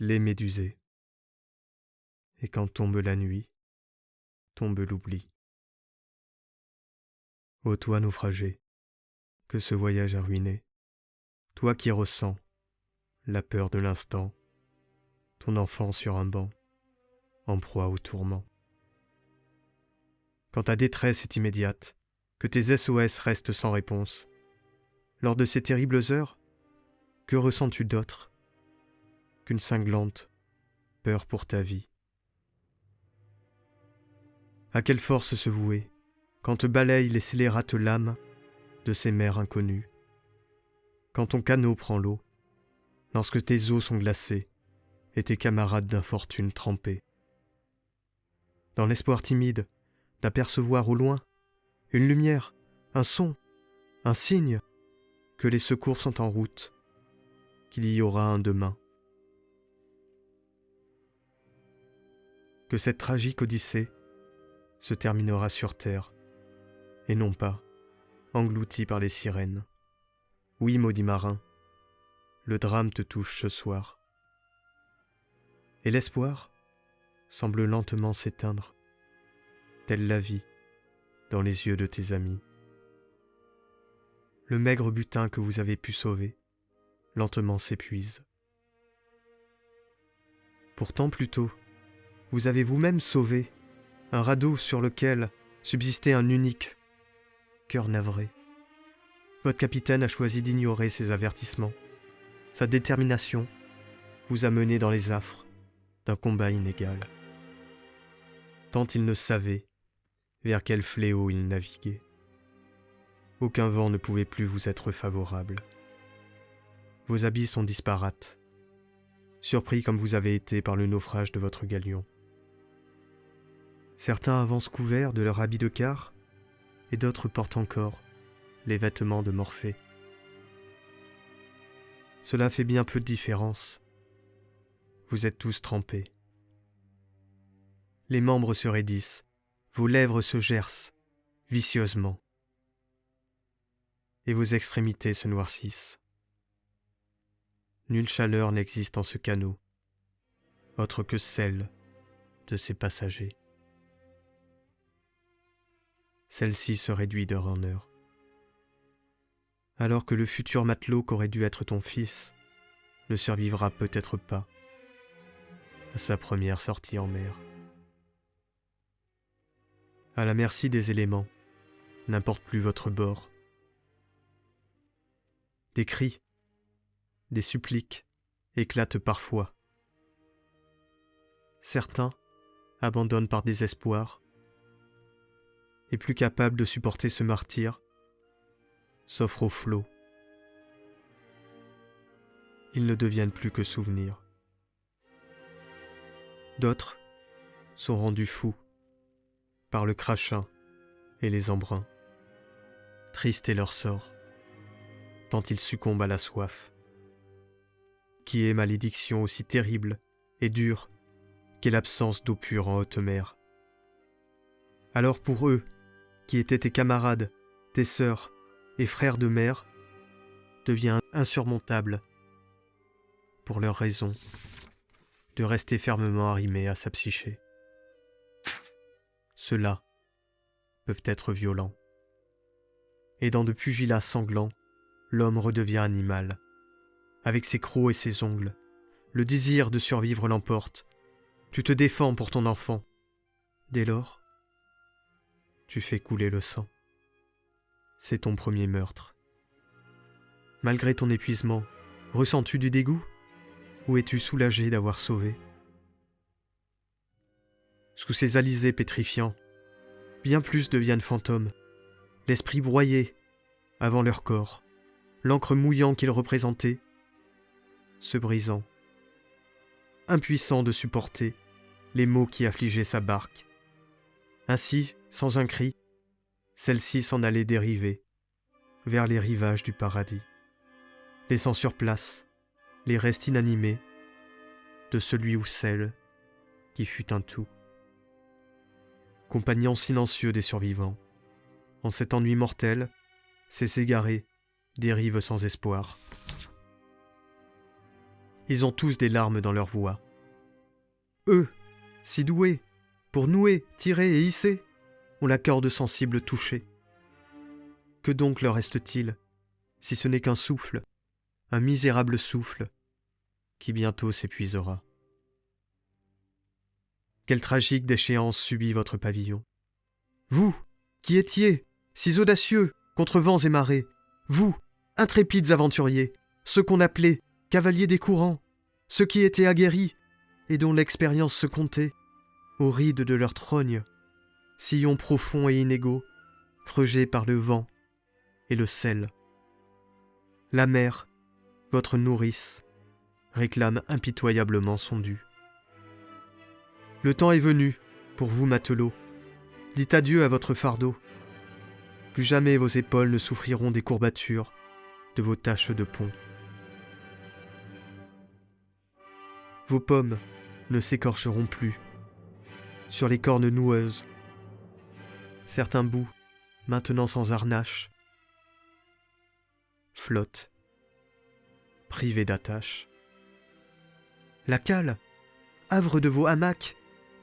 les médusées. Et quand tombe la nuit, tombe l'oubli. Ô toi naufragé, que ce voyage a ruiné, toi qui ressens la peur de l'instant, ton enfant sur un banc, en proie au tourment. Quand ta détresse est immédiate, que tes SOS restent sans réponse, lors de ces terribles heures, que ressens-tu d'autre qu'une cinglante peur pour ta vie À quelle force se vouer quand te balayent les scélérates lames de ces mers inconnues Quand ton canot prend l'eau, lorsque tes eaux sont glacées et tes camarades d'infortune trempés? Dans l'espoir timide d'apercevoir au loin une lumière, un son, un signe que les secours sont en route, qu'il y aura un demain. Que cette tragique odyssée se terminera sur terre, et non pas engloutie par les sirènes. Oui, maudit marin, le drame te touche ce soir. Et l'espoir semble lentement s'éteindre, telle la vie dans les yeux de tes amis. Le maigre butin que vous avez pu sauver lentement s'épuise. Pourtant plus tôt, vous avez vous-même sauvé un radeau sur lequel subsistait un unique cœur navré. Votre capitaine a choisi d'ignorer ces avertissements. Sa détermination vous a mené dans les affres d'un combat inégal. Tant il ne savait vers quel fléau il naviguait. Aucun vent ne pouvait plus vous être favorable. Vos habits sont disparates, surpris comme vous avez été par le naufrage de votre galion. Certains avancent couverts de leur habit de quart, et d'autres portent encore les vêtements de Morphée. Cela fait bien peu de différence. Vous êtes tous trempés. Les membres se raidissent, vos lèvres se gercent vicieusement, et vos extrémités se noircissent. Nulle chaleur n'existe en ce canot, autre que celle de ses passagers. Celle-ci se réduit d'heure en heure. Alors que le futur matelot qu'aurait dû être ton fils ne survivra peut-être pas à sa première sortie en mer. À la merci des éléments, n'importe plus votre bord. Des cris, des suppliques éclatent parfois. Certains abandonnent par désespoir, et plus capables de supporter ce martyr, s'offrent au flot. Ils ne deviennent plus que souvenirs. D'autres sont rendus fous par le crachin et les embruns. Triste est leur sort, tant ils succombent à la soif. Qui est malédiction aussi terrible et dure qu'est l'absence d'eau pure en haute mer Alors pour eux, qui étaient tes camarades, tes sœurs et frères de mère, devient insurmontable, pour leur raison, de rester fermement arrimés à sa psyché. Ceux-là peuvent être violents. Et dans de pugilats sanglants, l'homme redevient animal. Avec ses crocs et ses ongles, le désir de survivre l'emporte. Tu te défends pour ton enfant. Dès lors, tu fais couler le sang. C'est ton premier meurtre. Malgré ton épuisement, ressens-tu du dégoût? Ou es-tu soulagé d'avoir sauvé? Sous ces alizés pétrifiants, bien plus deviennent fantômes, l'esprit broyé avant leur corps, l'encre mouillant qu'ils représentaient, se brisant, impuissant de supporter les maux qui affligeaient sa barque. Ainsi, sans un cri, celle-ci s'en allait dériver vers les rivages du paradis, laissant sur place les restes inanimés de celui ou celle qui fut un tout. Compagnon silencieux des survivants, en cet ennui mortel, ces égarés dérivent sans espoir. Ils ont tous des larmes dans leur voix. Eux, si doués, pour nouer, tirer et hisser, ont la corde sensible touchée. Que donc leur reste-t-il, si ce n'est qu'un souffle, un misérable souffle, qui bientôt s'épuisera? Quelle tragique déchéance subit votre pavillon Vous, qui étiez, si audacieux, contre vents et marées, vous, intrépides aventuriers, ceux qu'on appelait cavaliers des courants, ceux qui étaient aguerris et dont l'expérience se comptait, aux rides de leur trogne, sillons profonds et inégaux, creusés par le vent et le sel. La mer, votre nourrice, réclame impitoyablement son dû. Le temps est venu, pour vous matelots, dites adieu à votre fardeau. Plus jamais vos épaules ne souffriront des courbatures de vos taches de pont. Vos pommes ne s'écorcheront plus sur les cornes noueuses. Certains bouts, maintenant sans harnache, flottent, privés d'attache. La cale, havre de vos hamacs,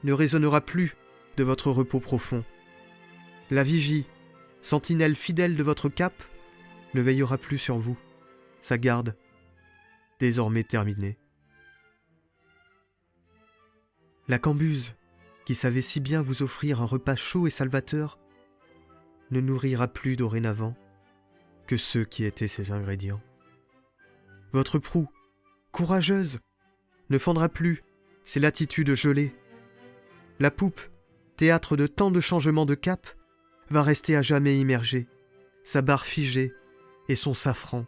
ne résonnera plus de votre repos profond. La vigie, sentinelle fidèle de votre cap, ne veillera plus sur vous, sa garde, désormais terminée. La cambuse, qui savait si bien vous offrir un repas chaud et salvateur, ne nourrira plus dorénavant que ceux qui étaient ses ingrédients. Votre proue, courageuse, ne fendra plus ses latitudes gelées. La poupe, théâtre de tant de changements de cap, va rester à jamais immergée, sa barre figée et son safran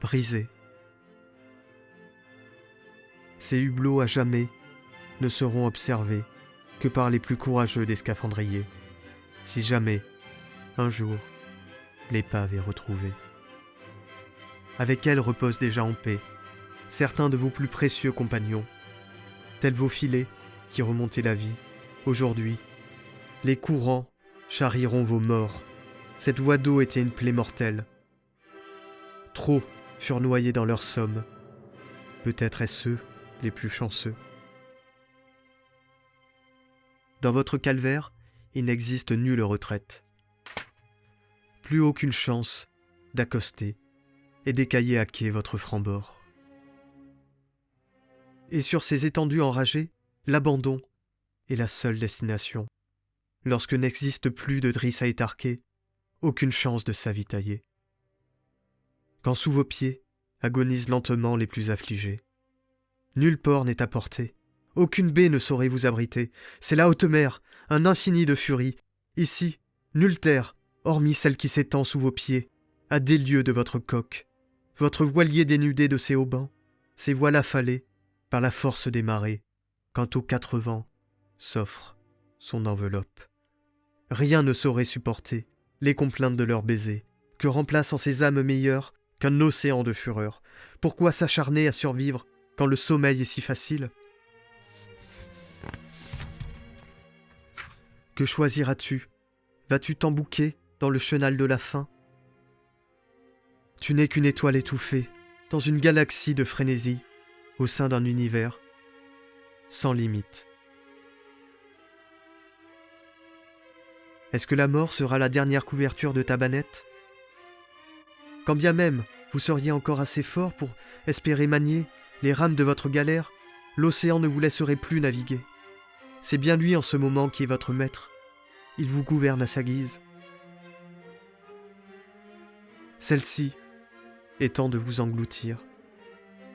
brisé. Ces hublots à jamais ne seront observés par les plus courageux des scaphandriers, si jamais, un jour, l'épave est retrouvée. Avec elle reposent déjà en paix certains de vos plus précieux compagnons, tels vos filets qui remontaient la vie, aujourd'hui, les courants charrieront vos morts. Cette voie d'eau était une plaie mortelle. Trop furent noyés dans leur somme. Peut-être est-ce eux les plus chanceux. Dans votre calvaire, il n'existe nulle retraite. Plus aucune chance d'accoster et d'écailler à quai votre franc-bord. Et sur ces étendues enragées, l'abandon est la seule destination. Lorsque n'existe plus de drisse à étarquer, aucune chance de s'avitailler. Quand sous vos pieds agonisent lentement les plus affligés. Nul port n'est à portée, aucune baie ne saurait vous abriter. C'est la haute mer, un infini de furie. Ici, nulle terre, hormis celle qui s'étend sous vos pieds, à des lieues de votre coque. Votre voilier dénudé de ses haubans, ses voiles affalées par la force des marées, quand aux quatre vents s'offre son enveloppe. Rien ne saurait supporter les complaintes de leurs baisers, que remplace en ces âmes meilleures qu'un océan de fureur. Pourquoi s'acharner à survivre quand le sommeil est si facile? Que choisiras-tu? Vas-tu t'embouquer dans le chenal de la faim? Tu n'es qu'une étoile étouffée dans une galaxie de frénésie au sein d'un univers sans limite. Est-ce que la mort sera la dernière couverture de ta banette? Quand bien même vous seriez encore assez fort pour espérer manier les rames de votre galère, l'océan ne vous laisserait plus naviguer. C'est bien lui en ce moment qui est votre maître. Il vous gouverne à sa guise. Celle-ci étant de vous engloutir.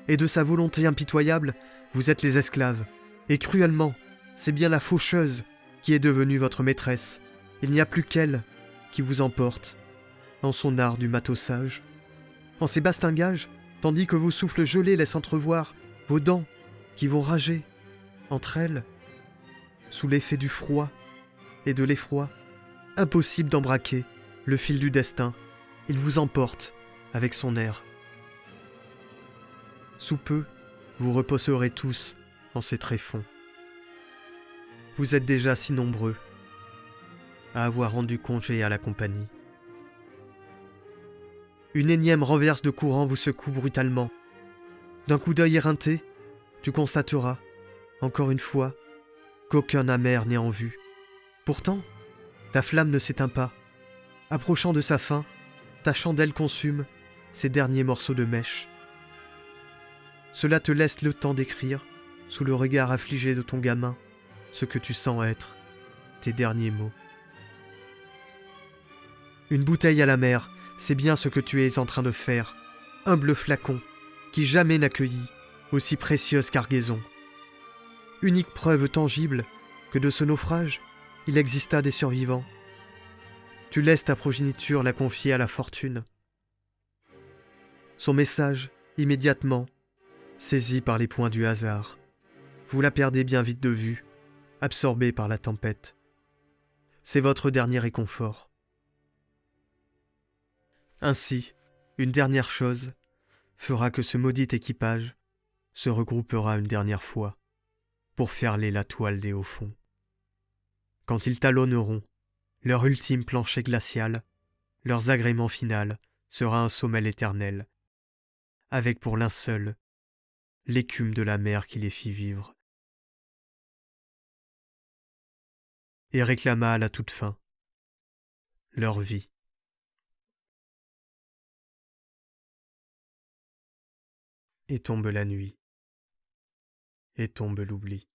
Et de sa volonté impitoyable, vous êtes les esclaves. Et cruellement, c'est bien la faucheuse qui est devenue votre maîtresse. Il n'y a plus qu'elle qui vous emporte en son art du matossage. En ses bastingages, tandis que vos souffles gelés laissent entrevoir vos dents qui vont rager entre elles sous l'effet du froid et de l'effroi, impossible d'embraquer le fil du destin, il vous emporte avec son air. Sous peu, vous reposerez tous en ces tréfonds. Vous êtes déjà si nombreux à avoir rendu congé à la compagnie. Une énième renverse de courant vous secoue brutalement. D'un coup d'œil éreinté, tu constateras, encore une fois, qu'aucun amer n'est en vue. Pourtant, ta flamme ne s'éteint pas. Approchant de sa fin, ta chandelle consume ses derniers morceaux de mèche. Cela te laisse le temps d'écrire, sous le regard affligé de ton gamin, ce que tu sens être tes derniers mots. Une bouteille à la mer, c'est bien ce que tu es en train de faire, humble flacon, qui jamais n'accueillit aussi précieuse cargaison. Unique preuve tangible que de ce naufrage, il exista des survivants. Tu laisses ta progéniture la confier à la fortune. Son message, immédiatement, saisi par les points du hasard. Vous la perdez bien vite de vue, absorbée par la tempête. C'est votre dernier réconfort. Ainsi, une dernière chose fera que ce maudit équipage se regroupera une dernière fois pour ferler la toile des hauts fonds. Quand ils talonneront leur ultime plancher glacial, leurs agréments final sera un sommeil éternel, avec pour linceul l'écume de la mer qui les fit vivre. Et réclama à la toute fin leur vie. Et tombe la nuit, et tombe l'oubli.